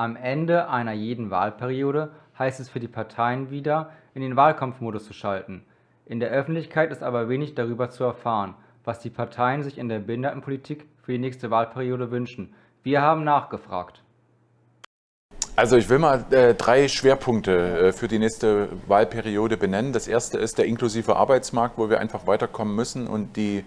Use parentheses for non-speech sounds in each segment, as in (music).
Am Ende einer jeden Wahlperiode heißt es für die Parteien wieder, in den Wahlkampfmodus zu schalten. In der Öffentlichkeit ist aber wenig darüber zu erfahren, was die Parteien sich in der Behindertenpolitik für die nächste Wahlperiode wünschen. Wir haben nachgefragt. Also ich will mal äh, drei Schwerpunkte äh, für die nächste Wahlperiode benennen. Das erste ist der inklusive Arbeitsmarkt, wo wir einfach weiterkommen müssen und die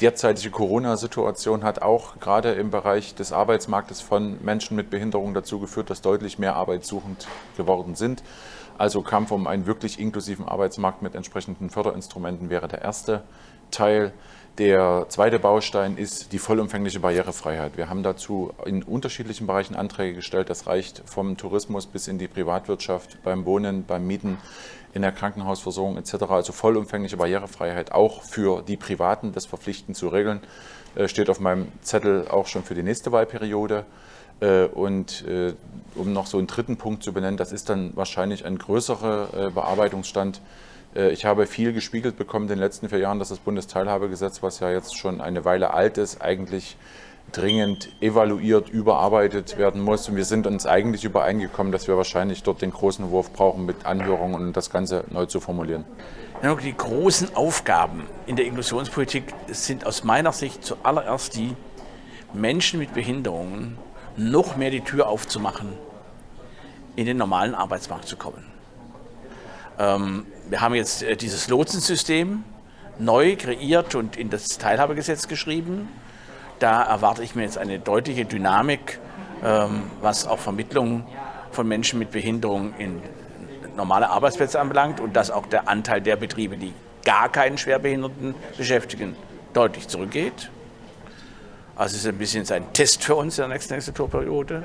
derzeitige Corona-Situation hat auch gerade im Bereich des Arbeitsmarktes von Menschen mit Behinderung dazu geführt, dass deutlich mehr arbeitssuchend geworden sind. Also Kampf um einen wirklich inklusiven Arbeitsmarkt mit entsprechenden Förderinstrumenten wäre der erste Teil. Der zweite Baustein ist die vollumfängliche Barrierefreiheit. Wir haben dazu in unterschiedlichen Bereichen Anträge gestellt. Das reicht vom Tourismus bis in die Privatwirtschaft, beim Wohnen, beim Mieten, in der Krankenhausversorgung etc. Also vollumfängliche Barrierefreiheit auch für die Privaten, das verpflichtend zu regeln, äh, steht auf meinem Zettel auch schon für die nächste Wahlperiode. Äh, und äh, um noch so einen dritten Punkt zu benennen, das ist dann wahrscheinlich ein größerer Bearbeitungsstand ich habe viel gespiegelt bekommen in den letzten vier Jahren, dass das Bundesteilhabegesetz, was ja jetzt schon eine Weile alt ist, eigentlich dringend evaluiert, überarbeitet werden muss. Und wir sind uns eigentlich übereingekommen, dass wir wahrscheinlich dort den großen Wurf brauchen mit Anhörungen und das Ganze neu zu formulieren. Die großen Aufgaben in der Inklusionspolitik sind aus meiner Sicht zuallererst die, Menschen mit Behinderungen noch mehr die Tür aufzumachen, in den normalen Arbeitsmarkt zu kommen. Ähm, wir haben jetzt äh, dieses Lotsensystem neu kreiert und in das Teilhabegesetz geschrieben. Da erwarte ich mir jetzt eine deutliche Dynamik, ähm, was auch Vermittlung von Menschen mit Behinderung in normale Arbeitsplätze anbelangt und dass auch der Anteil der Betriebe, die gar keinen Schwerbehinderten beschäftigen, deutlich zurückgeht. Also es ist ein bisschen ein Test für uns in der nächsten Legislaturperiode.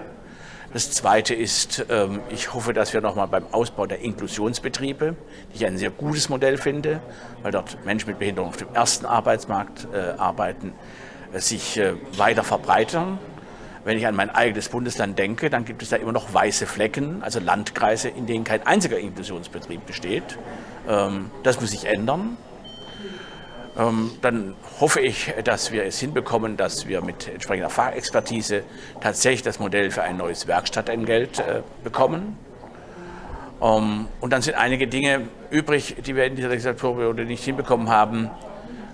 Das Zweite ist, ähm, ich hoffe, dass wir nochmal beim Ausbau der Inklusionsbetriebe, die ich ein sehr gutes Modell finde, weil dort Menschen mit Behinderung auf dem ersten Arbeitsmarkt äh, arbeiten, äh, sich äh, weiter verbreitern. Wenn ich an mein eigenes Bundesland denke, dann gibt es da immer noch weiße Flecken, also Landkreise, in denen kein einziger Inklusionsbetrieb besteht. Ähm, das muss sich ändern. Ähm, dann hoffe ich, dass wir es hinbekommen, dass wir mit entsprechender Fachexpertise tatsächlich das Modell für ein neues Werkstattentgelt äh, bekommen. Ähm, und dann sind einige Dinge übrig, die wir in dieser Legislaturperiode nicht hinbekommen haben,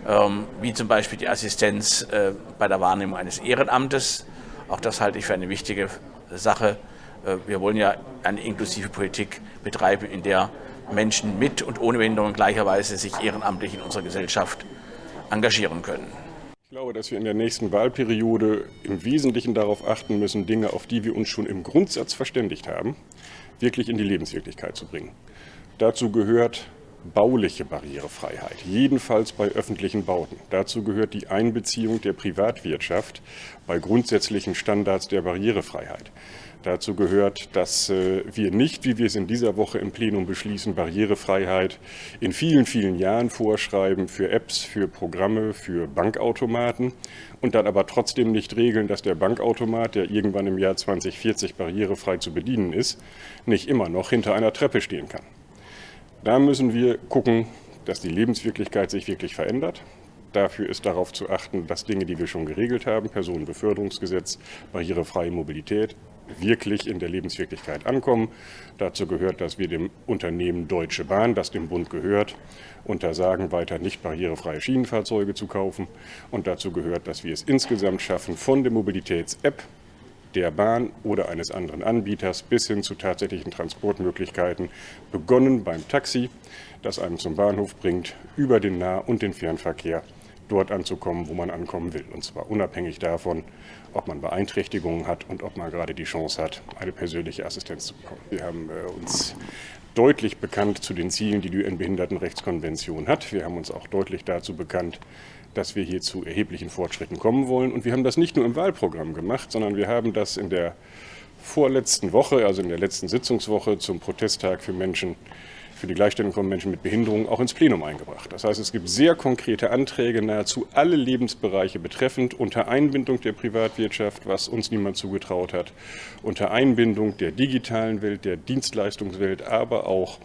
ähm, wie zum Beispiel die Assistenz äh, bei der Wahrnehmung eines Ehrenamtes. Auch das halte ich für eine wichtige Sache. Äh, wir wollen ja eine inklusive Politik betreiben, in der Menschen mit und ohne Behinderung gleicherweise sich ehrenamtlich in unserer Gesellschaft engagieren können. Ich glaube, dass wir in der nächsten Wahlperiode im Wesentlichen darauf achten müssen, Dinge, auf die wir uns schon im Grundsatz verständigt haben, wirklich in die Lebenswirklichkeit zu bringen. Dazu gehört bauliche Barrierefreiheit, jedenfalls bei öffentlichen Bauten. Dazu gehört die Einbeziehung der Privatwirtschaft bei grundsätzlichen Standards der Barrierefreiheit. Dazu gehört, dass äh, wir nicht, wie wir es in dieser Woche im Plenum beschließen, Barrierefreiheit in vielen, vielen Jahren vorschreiben für Apps, für Programme, für Bankautomaten und dann aber trotzdem nicht regeln, dass der Bankautomat, der irgendwann im Jahr 2040 barrierefrei zu bedienen ist, nicht immer noch hinter einer Treppe stehen kann. Da müssen wir gucken, dass die Lebenswirklichkeit sich wirklich verändert. Dafür ist darauf zu achten, dass Dinge, die wir schon geregelt haben, Personenbeförderungsgesetz, barrierefreie Mobilität, wirklich in der Lebenswirklichkeit ankommen. Dazu gehört, dass wir dem Unternehmen Deutsche Bahn, das dem Bund gehört, untersagen, weiter nicht barrierefreie Schienenfahrzeuge zu kaufen. Und dazu gehört, dass wir es insgesamt schaffen, von der Mobilitäts-App der Bahn oder eines anderen Anbieters bis hin zu tatsächlichen Transportmöglichkeiten, begonnen beim Taxi, das einen zum Bahnhof bringt, über den Nah- und den Fernverkehr dort anzukommen, wo man ankommen will. Und zwar unabhängig davon, ob man Beeinträchtigungen hat und ob man gerade die Chance hat, eine persönliche Assistenz zu bekommen. Wir haben äh, uns deutlich bekannt zu den Zielen, die die UN-Behindertenrechtskonvention hat. Wir haben uns auch deutlich dazu bekannt, dass wir hier zu erheblichen Fortschritten kommen wollen. Und wir haben das nicht nur im Wahlprogramm gemacht, sondern wir haben das in der vorletzten Woche, also in der letzten Sitzungswoche zum Protesttag für Menschen für die Gleichstellung von Menschen mit Behinderung auch ins Plenum eingebracht. Das heißt, es gibt sehr konkrete Anträge, nahezu alle Lebensbereiche betreffend, unter Einbindung der Privatwirtschaft, was uns niemand zugetraut hat, unter Einbindung der digitalen Welt, der Dienstleistungswelt, aber auch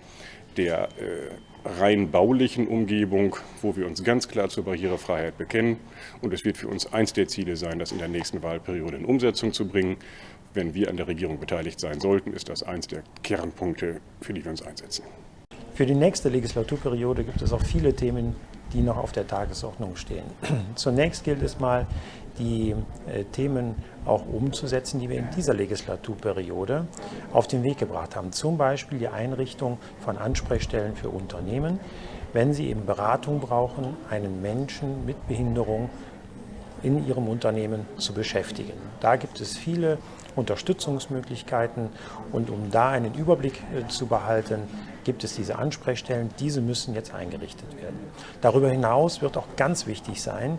der äh, rein baulichen Umgebung, wo wir uns ganz klar zur Barrierefreiheit bekennen. Und es wird für uns eins der Ziele sein, das in der nächsten Wahlperiode in Umsetzung zu bringen wenn wir an der Regierung beteiligt sein sollten, ist das eins der Kernpunkte, für die wir uns einsetzen. Für die nächste Legislaturperiode gibt es auch viele Themen, die noch auf der Tagesordnung stehen. (clears throat) Zunächst gilt es mal, die äh, Themen auch umzusetzen, die wir in dieser Legislaturperiode auf den Weg gebracht haben. Zum Beispiel die Einrichtung von Ansprechstellen für Unternehmen, wenn sie eben Beratung brauchen, einen Menschen mit Behinderung in ihrem Unternehmen zu beschäftigen. Da gibt es viele Unterstützungsmöglichkeiten und um da einen Überblick äh, zu behalten, gibt es diese Ansprechstellen. Diese müssen jetzt eingerichtet werden. Darüber hinaus wird auch ganz wichtig sein,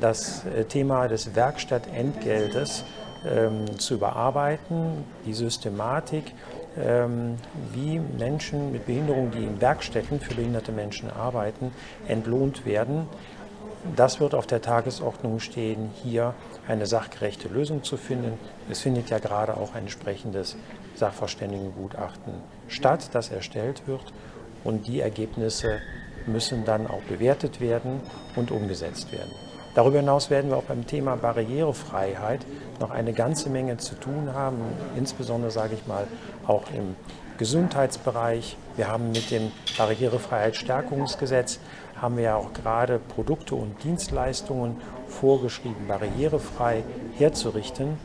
das äh, Thema des Werkstattentgeltes ähm, zu überarbeiten, die Systematik, ähm, wie Menschen mit Behinderung, die in Werkstätten für behinderte Menschen arbeiten, entlohnt werden. Das wird auf der Tagesordnung stehen, hier eine sachgerechte Lösung zu finden. Es findet ja gerade auch ein entsprechendes Sachverständigengutachten statt, das erstellt wird. Und die Ergebnisse müssen dann auch bewertet werden und umgesetzt werden. Darüber hinaus werden wir auch beim Thema Barrierefreiheit noch eine ganze Menge zu tun haben, insbesondere sage ich mal auch im Gesundheitsbereich. Wir haben mit dem Barrierefreiheitsstärkungsgesetz haben wir ja auch gerade Produkte und Dienstleistungen vorgeschrieben, barrierefrei herzurichten.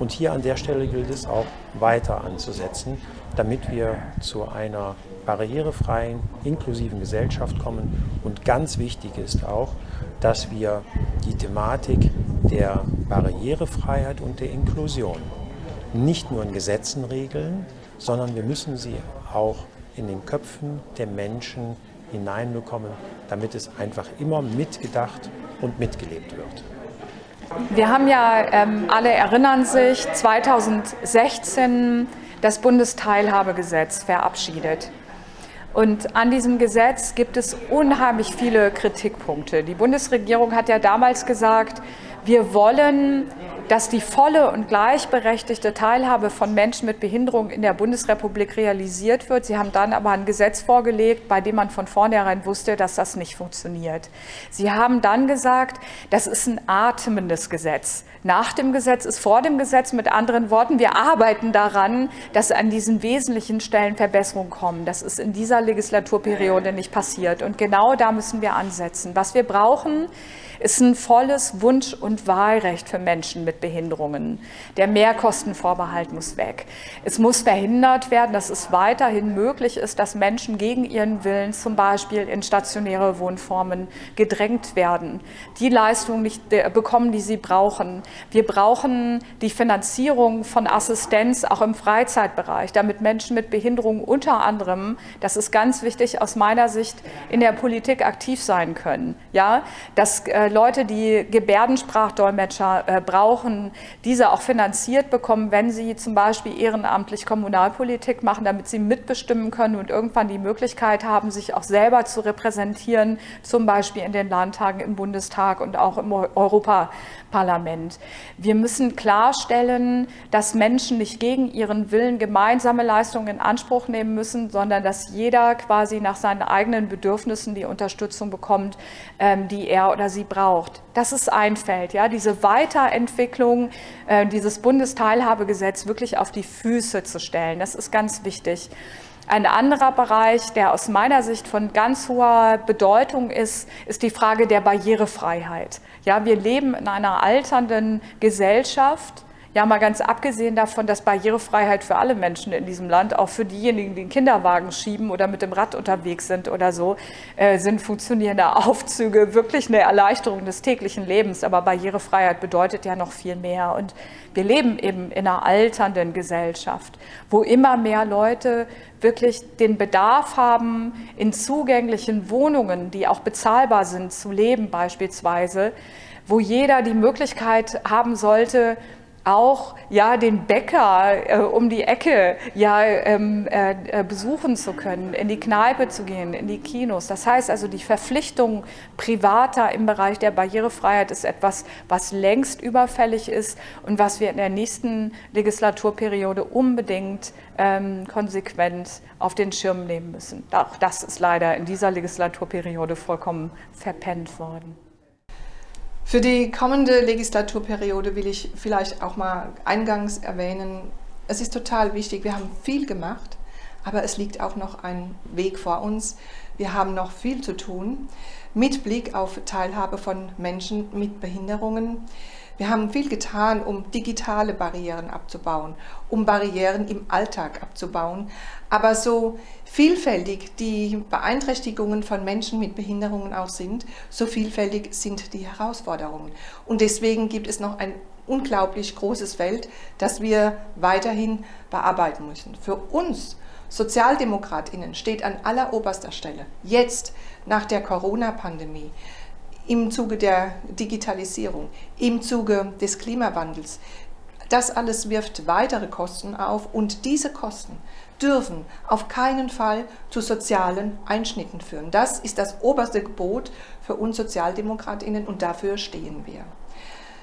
Und hier an der Stelle gilt es auch weiter anzusetzen, damit wir zu einer barrierefreien, inklusiven Gesellschaft kommen. Und ganz wichtig ist auch, dass wir die Thematik der Barrierefreiheit und der Inklusion nicht nur in Gesetzen regeln, sondern wir müssen sie auch in den Köpfen der Menschen hineinbekommen, damit es einfach immer mitgedacht und mitgelebt wird. Wir haben ja, ähm, alle erinnern sich, 2016 das Bundesteilhabegesetz verabschiedet. Und an diesem Gesetz gibt es unheimlich viele Kritikpunkte. Die Bundesregierung hat ja damals gesagt, wir wollen dass die volle und gleichberechtigte Teilhabe von Menschen mit Behinderung in der Bundesrepublik realisiert wird. Sie haben dann aber ein Gesetz vorgelegt, bei dem man von vornherein wusste, dass das nicht funktioniert. Sie haben dann gesagt, das ist ein atmendes Gesetz. Nach dem Gesetz ist vor dem Gesetz. Mit anderen Worten, wir arbeiten daran, dass an diesen wesentlichen Stellen Verbesserungen kommen. Das ist in dieser Legislaturperiode nicht passiert. Und genau da müssen wir ansetzen. Was wir brauchen, ist ein volles Wunsch- und Wahlrecht für Menschen mit Behinderungen. Der Mehrkostenvorbehalt muss weg. Es muss verhindert werden, dass es weiterhin möglich ist, dass Menschen gegen ihren Willen zum Beispiel in stationäre Wohnformen gedrängt werden, die Leistungen nicht bekommen, die sie brauchen. Wir brauchen die Finanzierung von Assistenz auch im Freizeitbereich, damit Menschen mit Behinderungen unter anderem, das ist ganz wichtig aus meiner Sicht, in der Politik aktiv sein können. Ja, dass äh, Leute, die Gebärdensprachdolmetscher äh, brauchen, diese auch finanziert bekommen, wenn sie zum Beispiel ehrenamtlich Kommunalpolitik machen, damit sie mitbestimmen können und irgendwann die Möglichkeit haben, sich auch selber zu repräsentieren, zum Beispiel in den Landtagen, im Bundestag und auch im Europaparlament. Wir müssen klarstellen, dass Menschen nicht gegen ihren Willen gemeinsame Leistungen in Anspruch nehmen müssen, sondern dass jeder quasi nach seinen eigenen Bedürfnissen die Unterstützung bekommt, ähm, die er oder sie braucht braucht. Das ist ein ja, diese Weiterentwicklung, äh, dieses Bundesteilhabegesetz wirklich auf die Füße zu stellen. Das ist ganz wichtig. Ein anderer Bereich, der aus meiner Sicht von ganz hoher Bedeutung ist, ist die Frage der Barrierefreiheit. Ja, wir leben in einer alternden Gesellschaft ja, mal ganz abgesehen davon, dass Barrierefreiheit für alle Menschen in diesem Land, auch für diejenigen, die den Kinderwagen schieben oder mit dem Rad unterwegs sind oder so, äh, sind funktionierende Aufzüge wirklich eine Erleichterung des täglichen Lebens. Aber Barrierefreiheit bedeutet ja noch viel mehr. Und wir leben eben in einer alternden Gesellschaft, wo immer mehr Leute wirklich den Bedarf haben, in zugänglichen Wohnungen, die auch bezahlbar sind, zu leben beispielsweise, wo jeder die Möglichkeit haben sollte, auch ja den Bäcker äh, um die Ecke ja ähm, äh, äh, besuchen zu können, in die Kneipe zu gehen, in die Kinos. Das heißt also, die Verpflichtung privater im Bereich der Barrierefreiheit ist etwas, was längst überfällig ist und was wir in der nächsten Legislaturperiode unbedingt ähm, konsequent auf den Schirm nehmen müssen. Auch das ist leider in dieser Legislaturperiode vollkommen verpennt worden. Für die kommende Legislaturperiode will ich vielleicht auch mal eingangs erwähnen, es ist total wichtig, wir haben viel gemacht, aber es liegt auch noch ein Weg vor uns. Wir haben noch viel zu tun mit Blick auf Teilhabe von Menschen mit Behinderungen. Wir haben viel getan, um digitale Barrieren abzubauen, um Barrieren im Alltag abzubauen. Aber so vielfältig die Beeinträchtigungen von Menschen mit Behinderungen auch sind, so vielfältig sind die Herausforderungen. Und deswegen gibt es noch ein unglaublich großes Feld, das wir weiterhin bearbeiten müssen. Für uns Sozialdemokratinnen steht an alleroberster Stelle, jetzt nach der Corona-Pandemie, im Zuge der Digitalisierung, im Zuge des Klimawandels. Das alles wirft weitere Kosten auf und diese Kosten dürfen auf keinen Fall zu sozialen Einschnitten führen. Das ist das oberste Gebot für uns Sozialdemokratinnen und dafür stehen wir.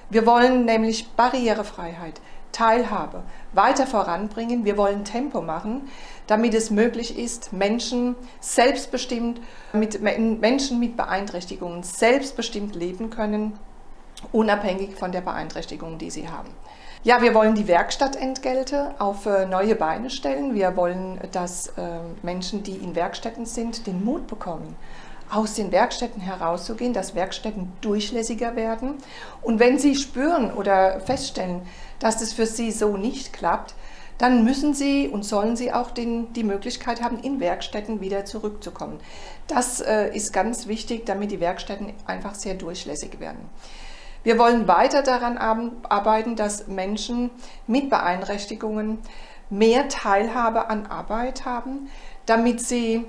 Wir wollen nämlich Barrierefreiheit, Teilhabe weiter voranbringen. Wir wollen Tempo machen, damit es möglich ist, Menschen selbstbestimmt, mit Menschen mit Beeinträchtigungen selbstbestimmt leben können, unabhängig von der Beeinträchtigung, die sie haben. Ja, wir wollen die Werkstattentgelte auf äh, neue Beine stellen. Wir wollen, dass äh, Menschen, die in Werkstätten sind, den Mut bekommen, aus den Werkstätten herauszugehen, dass Werkstätten durchlässiger werden. Und wenn Sie spüren oder feststellen, dass es für Sie so nicht klappt, dann müssen Sie und sollen Sie auch den, die Möglichkeit haben, in Werkstätten wieder zurückzukommen. Das äh, ist ganz wichtig, damit die Werkstätten einfach sehr durchlässig werden. Wir wollen weiter daran arbeiten, dass Menschen mit Beeinträchtigungen mehr Teilhabe an Arbeit haben, damit sie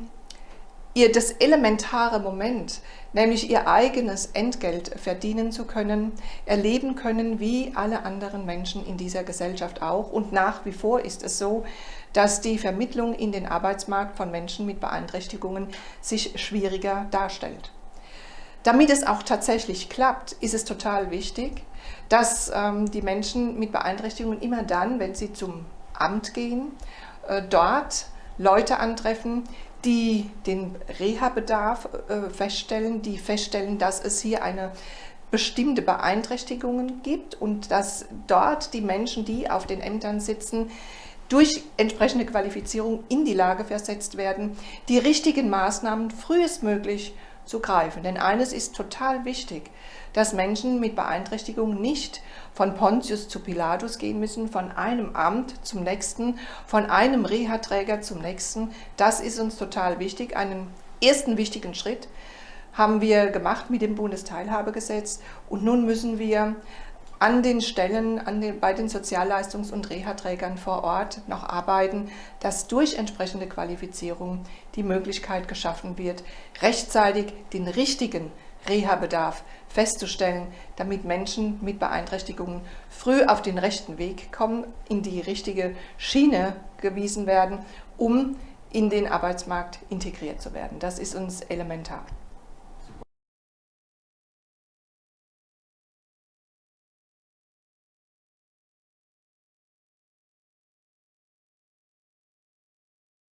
ihr das elementare Moment, nämlich ihr eigenes Entgelt verdienen zu können, erleben können wie alle anderen Menschen in dieser Gesellschaft auch. Und nach wie vor ist es so, dass die Vermittlung in den Arbeitsmarkt von Menschen mit Beeinträchtigungen sich schwieriger darstellt. Damit es auch tatsächlich klappt, ist es total wichtig, dass ähm, die Menschen mit Beeinträchtigungen immer dann, wenn sie zum Amt gehen, äh, dort Leute antreffen, die den Reha-Bedarf äh, feststellen, die feststellen, dass es hier eine bestimmte Beeinträchtigungen gibt und dass dort die Menschen, die auf den Ämtern sitzen, durch entsprechende Qualifizierung in die Lage versetzt werden, die richtigen Maßnahmen frühestmöglich zu greifen. Denn eines ist total wichtig, dass Menschen mit Beeinträchtigung nicht von Pontius zu Pilatus gehen müssen, von einem Amt zum nächsten, von einem Reha-Träger zum nächsten. Das ist uns total wichtig. Einen ersten wichtigen Schritt haben wir gemacht mit dem Bundesteilhabegesetz und nun müssen wir an den Stellen, an den, bei den Sozialleistungs- und Reha-Trägern vor Ort noch arbeiten, dass durch entsprechende Qualifizierung die Möglichkeit geschaffen wird, rechtzeitig den richtigen Reha-Bedarf festzustellen, damit Menschen mit Beeinträchtigungen früh auf den rechten Weg kommen, in die richtige Schiene gewiesen werden, um in den Arbeitsmarkt integriert zu werden. Das ist uns elementar.